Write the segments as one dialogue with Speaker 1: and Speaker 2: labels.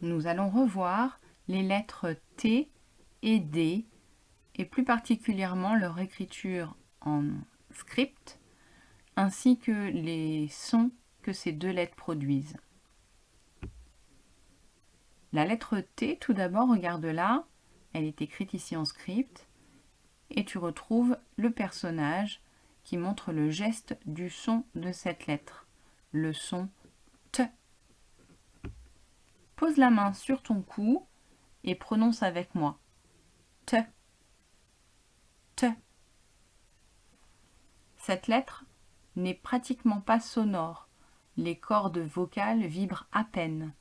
Speaker 1: Nous allons revoir les lettres T et D et plus particulièrement leur écriture en script ainsi que les sons que ces deux lettres produisent. La lettre T, tout d'abord, regarde là, elle est écrite ici en script, et tu retrouves le personnage qui montre le geste du son de cette lettre, le son T. Pose la main sur ton cou et prononce avec moi. T. T. Cette lettre n'est pratiquement pas sonore. Les cordes vocales vibrent à peine.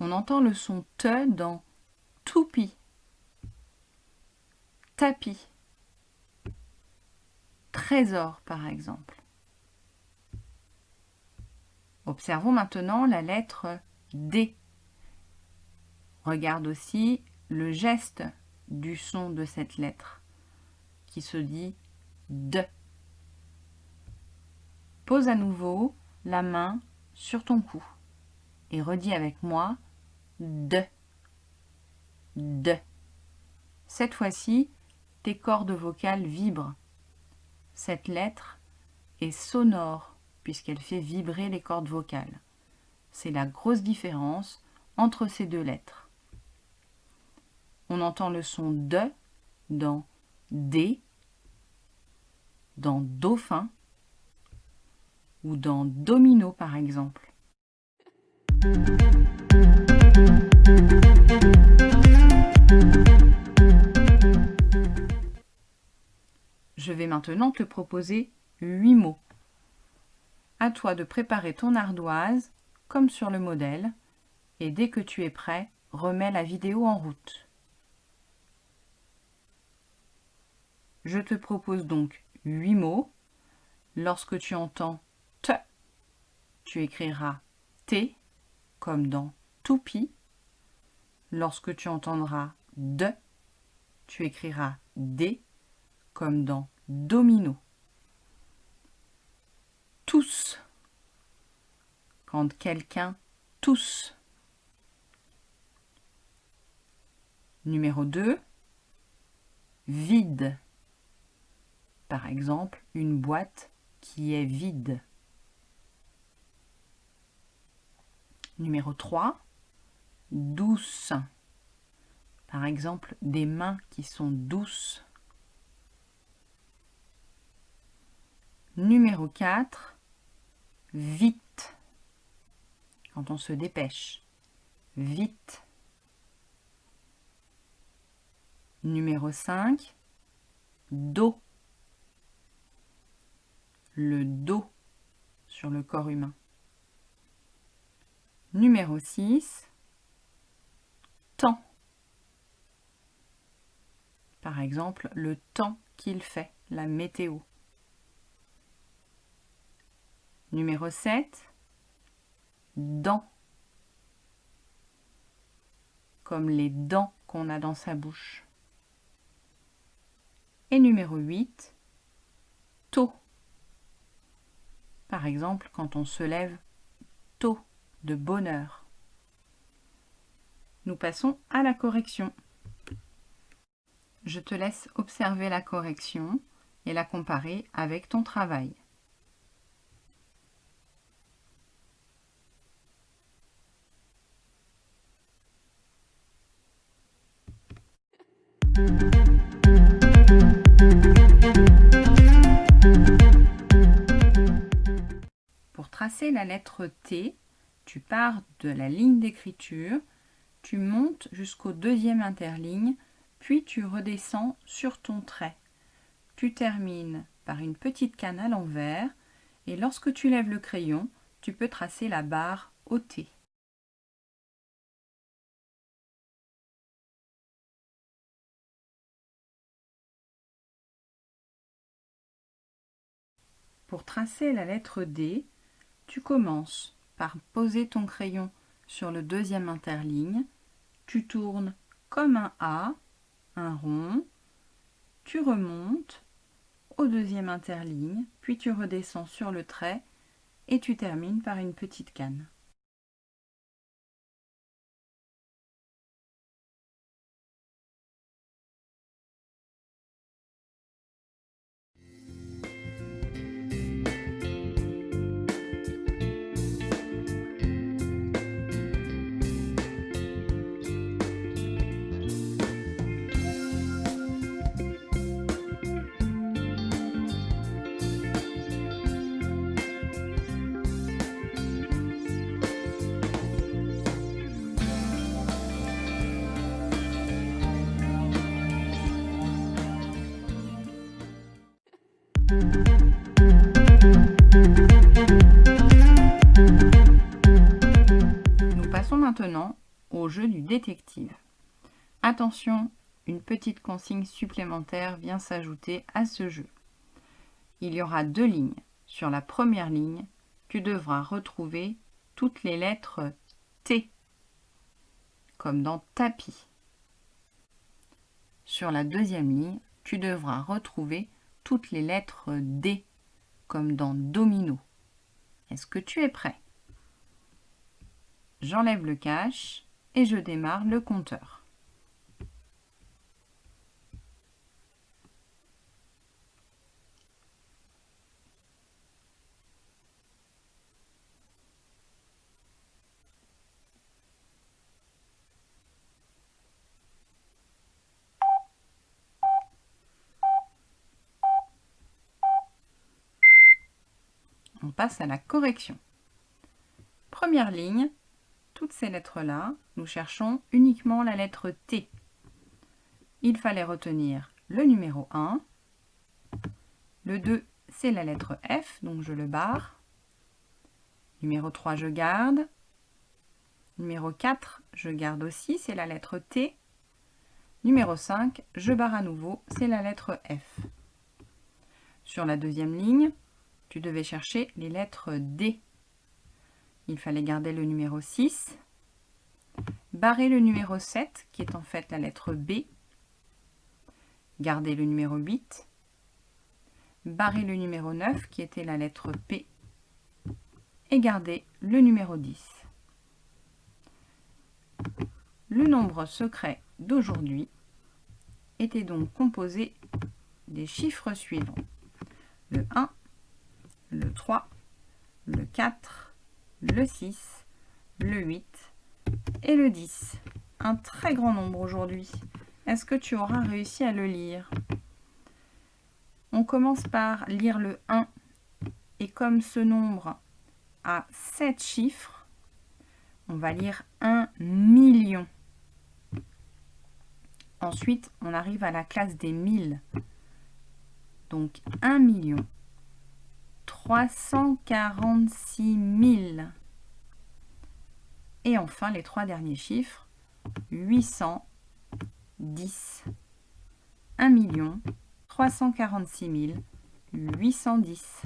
Speaker 1: On entend le son te dans toupie, tapis, trésor par exemple. Observons maintenant la lettre D. Regarde aussi le geste du son de cette lettre qui se dit D. Pose à nouveau la main sur ton cou et redis avec moi de, de. Cette fois-ci, tes cordes vocales vibrent. Cette lettre est sonore puisqu'elle fait vibrer les cordes vocales. C'est la grosse différence entre ces deux lettres. On entend le son de dans D, dans dauphin ou dans domino par exemple. Maintenant te proposer huit mots. À toi de préparer ton ardoise, comme sur le modèle, et dès que tu es prêt, remets la vidéo en route. Je te propose donc huit mots. Lorsque tu entends te, tu écriras t comme dans toupie. Lorsque tu entendras de, tu écriras d comme dans domino. Tous. Quand quelqu'un tousse. Numéro 2. Vide. Par exemple, une boîte qui est vide. Numéro 3, douce. Par exemple, des mains qui sont douces. Numéro 4, vite. Quand on se dépêche. Vite. Numéro 5, dos. Le dos sur le corps humain. Numéro 6, temps. Par exemple, le temps qu'il fait, la météo. Numéro 7, dents. Comme les dents qu'on a dans sa bouche. Et numéro 8, tôt. Par exemple, quand on se lève tôt de bonheur. Nous passons à la correction. Je te laisse observer la correction et la comparer avec ton travail. Pour tracer la lettre T, tu pars de la ligne d'écriture, tu montes jusqu'au deuxième interligne, puis tu redescends sur ton trait. Tu termines par une petite canne à l'envers et lorsque tu lèves le crayon, tu peux tracer la barre au Pour tracer la lettre D, tu commences par poser ton crayon sur le deuxième interligne. Tu tournes comme un A, un rond. Tu remontes au deuxième interligne, puis tu redescends sur le trait et tu termines par une petite canne. Nous passons maintenant au jeu du détective. Attention, une petite consigne supplémentaire vient s'ajouter à ce jeu. Il y aura deux lignes. Sur la première ligne, tu devras retrouver toutes les lettres T, comme dans tapis. Sur la deuxième ligne, tu devras retrouver les lettres D, comme dans domino. Est-ce que tu es prêt? J'enlève le cache et je démarre le compteur. On passe à la correction. Première ligne, toutes ces lettres-là, nous cherchons uniquement la lettre T. Il fallait retenir le numéro 1. Le 2, c'est la lettre F, donc je le barre. Numéro 3, je garde. Numéro 4, je garde aussi, c'est la lettre T. Numéro 5, je barre à nouveau, c'est la lettre F. Sur la deuxième ligne, tu devais chercher les lettres D. Il fallait garder le numéro 6, barrer le numéro 7, qui est en fait la lettre B, garder le numéro 8, barrer le numéro 9, qui était la lettre P, et garder le numéro 10. Le nombre secret d'aujourd'hui était donc composé des chiffres suivants. Le 1, le 3, le 4, le 6, le 8 et le 10. Un très grand nombre aujourd'hui. Est-ce que tu auras réussi à le lire? On commence par lire le 1 et comme ce nombre a 7 chiffres, on va lire 1 million. Ensuite, on arrive à la classe des 1000. Donc 1 million. 346 000. Et enfin, les trois derniers chiffres, 810. 1 million 346 810.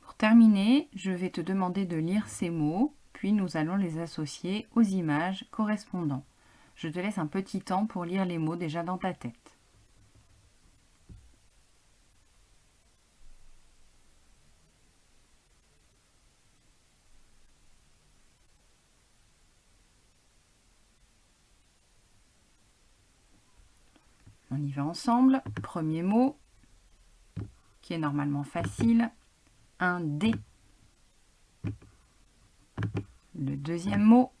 Speaker 1: Pour terminer, je vais te demander de lire ces mots, puis nous allons les associer aux images correspondant. Je te laisse un petit temps pour lire les mots déjà dans ta tête. On y va ensemble. Premier mot, qui est normalement facile, un D. Le deuxième mot,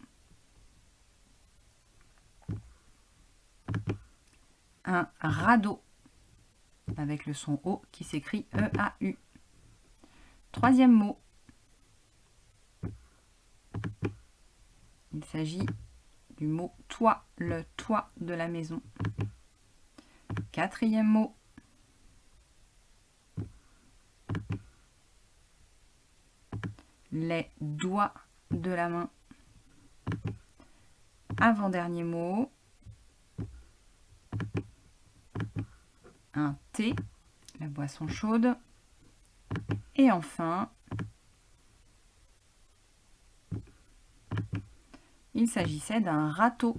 Speaker 1: un radeau, avec le son O qui s'écrit E-A-U. Troisième mot, il s'agit du mot toit, le toit de la maison. Quatrième mot. Les doigts de la main. Avant-dernier mot. Thé, la boisson chaude. Et enfin, Il s'agissait d'un râteau.